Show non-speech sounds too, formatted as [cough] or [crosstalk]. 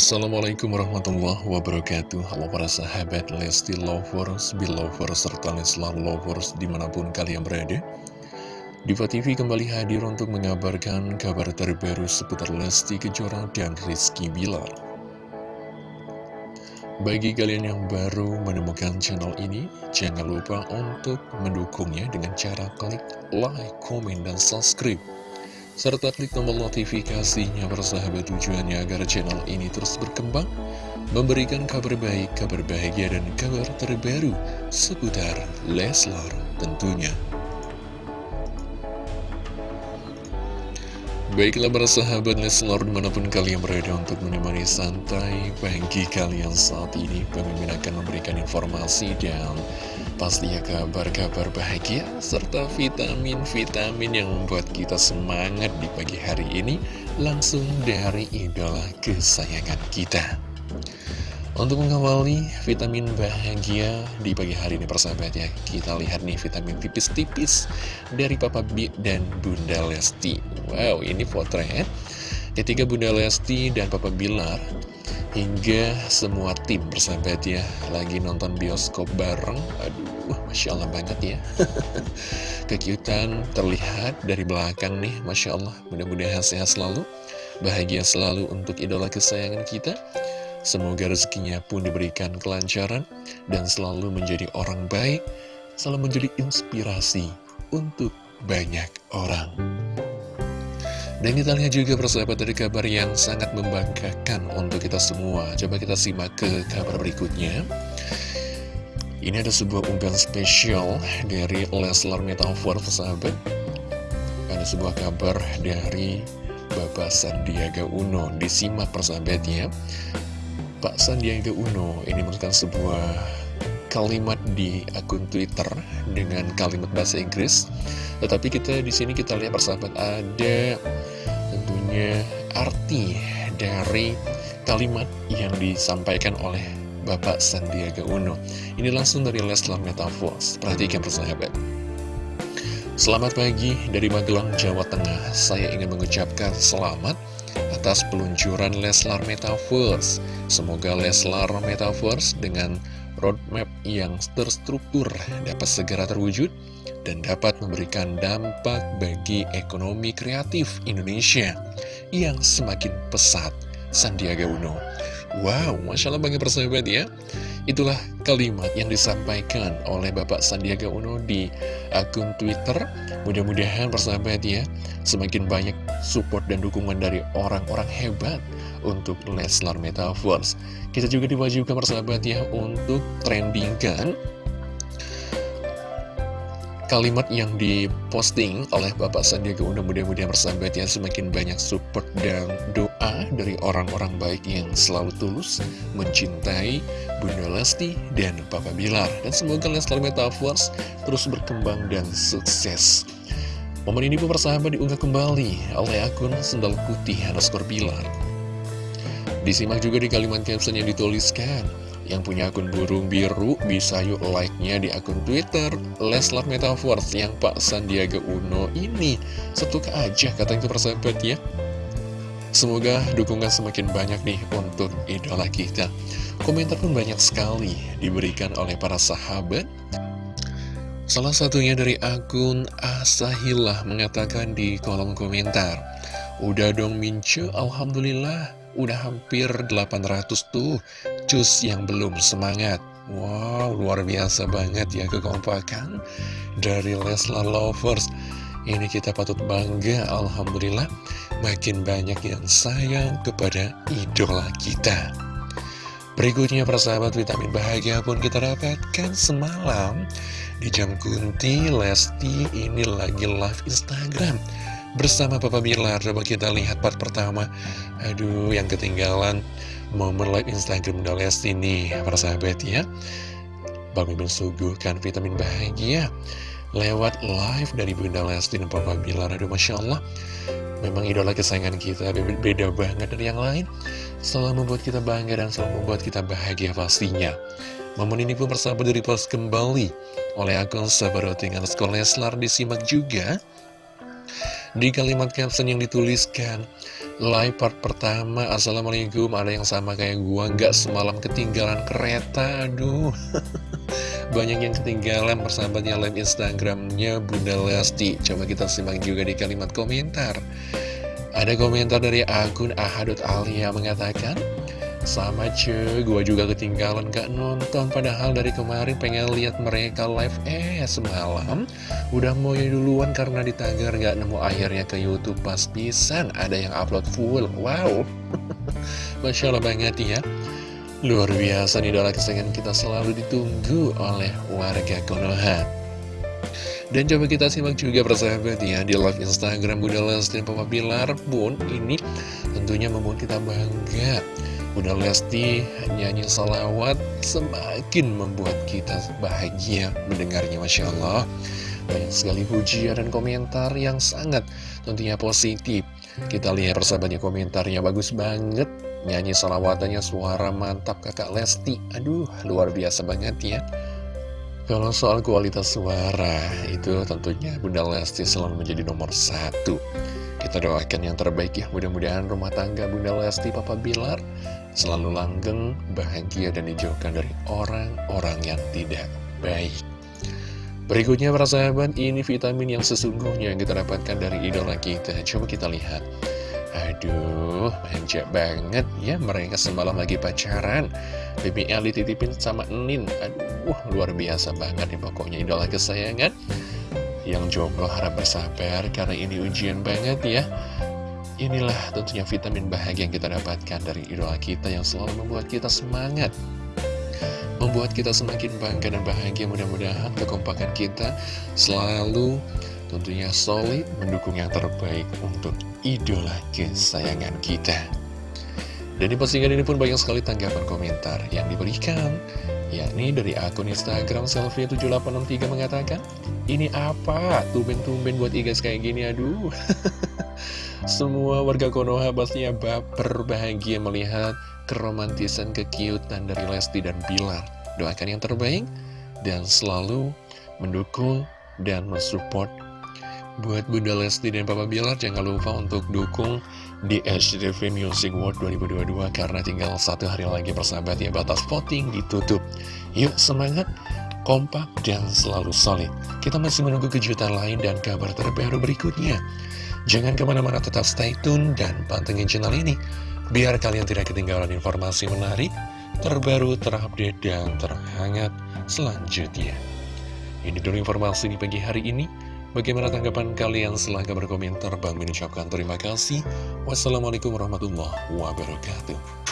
Assalamualaikum warahmatullahi wabarakatuh. Halo para sahabat Lesti Lovers, Belovers, serta Leslar Lovers di mana pun kalian berada. Diva TV kembali hadir untuk mengabarkan kabar terbaru seputar Lesti Kejora dan Rizky Bilar. Bagi kalian yang baru menemukan channel ini, jangan lupa untuk mendukungnya dengan cara klik like, komen, dan subscribe serta klik tombol notifikasinya bersahabat tujuannya agar channel ini terus berkembang, memberikan kabar baik, kabar bahagia, dan kabar terbaru seputar Leslar tentunya. Baiklah para sahabat Leslar di mana pun kalian berada untuk menemani santai pagi kalian saat ini Pemimpin akan memberikan informasi dan pastinya kabar-kabar bahagia serta vitamin-vitamin yang membuat kita semangat di pagi hari ini langsung dari idola kesayangan kita. Untuk mengawali vitamin bahagia di pagi hari ini persahabat ya Kita lihat nih vitamin tipis-tipis dari Papa B dan Bunda Lesti. Wow ini potret Ketika Bunda Lesti dan Papa Bilar Hingga semua tim bersahabat ya Lagi nonton bioskop bareng. Aduh, Masya Allah banget ya. [laughs] Kekiutan terlihat dari belakang nih Masya Allah. Mudah-mudahan sehat selalu Bahagia selalu untuk idola kesayangan kita Semoga rezekinya pun diberikan kelancaran Dan selalu menjadi orang baik Selalu menjadi inspirasi Untuk banyak orang dan kita lihat juga persahabat dari kabar yang sangat membanggakan untuk kita semua. Coba kita simak ke kabar berikutnya. Ini ada sebuah unggahan spesial dari Leslar Metafor persahabat. Ada sebuah kabar dari Bapak Sandiaga Uno. Disimak persahabatnya. Pak Sandiaga Uno ini merupakan sebuah kalimat di akun Twitter dengan kalimat bahasa Inggris. Tetapi kita di sini kita lihat persahabat ada tentunya arti dari kalimat yang disampaikan oleh Bapak Sandiaga Uno. Ini langsung dari Leslar Metaphors. Perhatikan persahabat. Selamat pagi dari Magelang, Jawa Tengah. Saya ingin mengucapkan selamat atas peluncuran Leslar Metaverse. Semoga Leslar Metaverse dengan roadmap yang terstruktur dapat segera terwujud dan dapat memberikan dampak bagi ekonomi kreatif Indonesia yang semakin pesat. Sandiaga Uno. Wow, Masya Allah bagi persahabat ya. Itulah kalimat yang disampaikan oleh Bapak Sandiaga Uno di akun Twitter. Mudah-mudahan persahabat ya, semakin banyak support dan dukungan dari orang-orang hebat untuk Leslar Metaverse. Kita juga diwajibkan persahabat ya untuk trendingkan kalimat yang diposting oleh Bapak Sandiaga Uno mudah-mudahan bersahabat ya semakin banyak support dan doa dari orang-orang baik yang selalu tulus mencintai Bunda Lesti dan Papa Bilar. Dan semoga Leslar Metaverse terus berkembang dan sukses. Momen ini pun bersahabat diunggah kembali oleh akun Sendal Putih underscore Bilar. Disimak juga di kalimat caption yang dituliskan yang punya akun burung biru bisa yuk like-nya di akun Twitter Leslar Metaverse yang Pak Sandiaga Uno ini. Setuka aja kata itu persahabat ya. Semoga dukungan semakin banyak nih untuk idola kita. Komentar pun banyak sekali diberikan oleh para sahabat. Salah satunya dari akun Asahilah mengatakan di kolom komentar Udah dong Mince, Alhamdulillah Udah hampir 800 tuh Cus yang belum semangat. Wow, luar biasa banget ya kekompakan Dari Leslar Lovers. Ini kita patut bangga Alhamdulillah Makin banyak yang sayang kepada idola kita. Berikutnya persahabat vitamin bahagia pun kita dapatkan semalam Di jam kunti Lesti. Ini lagi live Instagram bersama Papa Bilar Coba kita lihat part pertama. Aduh yang ketinggalan momen live Instagram Bunda Lesti nih para sahabat ya. Bang Mimin suguhkan vitamin bahagia lewat live dari Bunda Lesti dan Papa Bilar Aduh Masya Allah. Memang idola kesayangan kita beda banget dari yang lain. Selalu membuat kita bangga dan selalu membuat kita bahagia pastinya. Momen ini pun persahabat dari post kembali oleh akun Sabaroting underscore Leslar disimak juga di kalimat caption yang dituliskan live part pertama Assalamualaikum Ada yang sama kayak gua nggak semalam ketinggalan kereta Aduh. [laughs] Banyak yang ketinggalan persahabatnya live Instagramnya Bunda Lesti. Coba kita simak juga di kalimat komentar. Ada komentar dari akun Ahadut Alia mengatakan sama cuy, gue juga ketinggalan gak nonton Padahal dari kemarin pengen lihat mereka live Eh semalam. Udah mau duluan karena ditagar gak nemu akhirnya ke Youtube pas pisan Ada yang upload full, wow. [laughs] Masya Allah banget ya. Luar biasa nih idola kesayangan kita selalu ditunggu oleh warga Konoha. Dan coba kita simak juga persahabat ya di live Instagram Bunda Lesti dan Papa Bilar pun ini tentunya membuat kita bangga Bunda Lesti nyanyi salawat semakin membuat kita bahagia mendengarnya Masya Allah. Banyak sekali pujian dan komentar yang sangat tentunya positif. Kita lihat persahabatnya komentarnya bagus banget. Nyanyi salawatannya suara mantap kakak Lesti. Aduh luar biasa banget ya. Kalau soal kualitas suara, itu tentunya Bunda Lesti selalu menjadi nomor satu. Kita doakan yang terbaik ya, mudah-mudahan rumah tangga Bunda Lesti Papa Bilar selalu langgeng, bahagia, dan dijauhkan dari orang-orang yang tidak baik. Berikutnya para sahabat, ini vitamin yang sesungguhnya yang kita dapatkan dari idola kita. Coba kita lihat. Aduh, manja banget ya mereka semalam lagi pacaran. BBL dititipin sama Nin. Aduh, luar biasa banget nih pokoknya idola kesayangan. Yang jomblo harap bersabar karena ini ujian banget ya. Inilah tentunya vitamin bahagia yang kita dapatkan dari idola kita yang selalu membuat kita semangat. Membuat kita semakin bangga dan bahagia. Mudah-mudahan kekompakan kita selalu tentunya solid mendukung yang terbaik untuk idola kesayangan kita. Dan di postingan ini pun banyak sekali tanggapan komentar yang diberikan yakni dari akun Instagram selfie7863 mengatakan Ini apa? Tumben-tumben buat igas kayak gini, aduh [laughs] Semua warga Konoha pastinya baper bahagia melihat keromantisan kekiutan dari Lesti dan Bilar. Doakan yang terbaik dan selalu mendukung dan mensupport Buat Bunda Lesti dan Papa Bilar jangan lupa untuk dukung di HTV Music World 2022 karena tinggal satu hari lagi persahabat ya batas voting ditutup. Yuk semangat, kompak dan selalu solid. Kita masih menunggu kejutan lain dan kabar terbaru berikutnya. Jangan ke mana-mana tetap stay tune dan pantengin channel ini Biar kalian tidak ketinggalan informasi menarik, terbaru, terupdate, dan terhangat selanjutnya Ini dulu informasi di pagi hari ini Bagaimana tanggapan kalian? Silahkan berkomentar. Bang mengucapkan terima kasih. Wassalamualaikum warahmatullahi wabarakatuh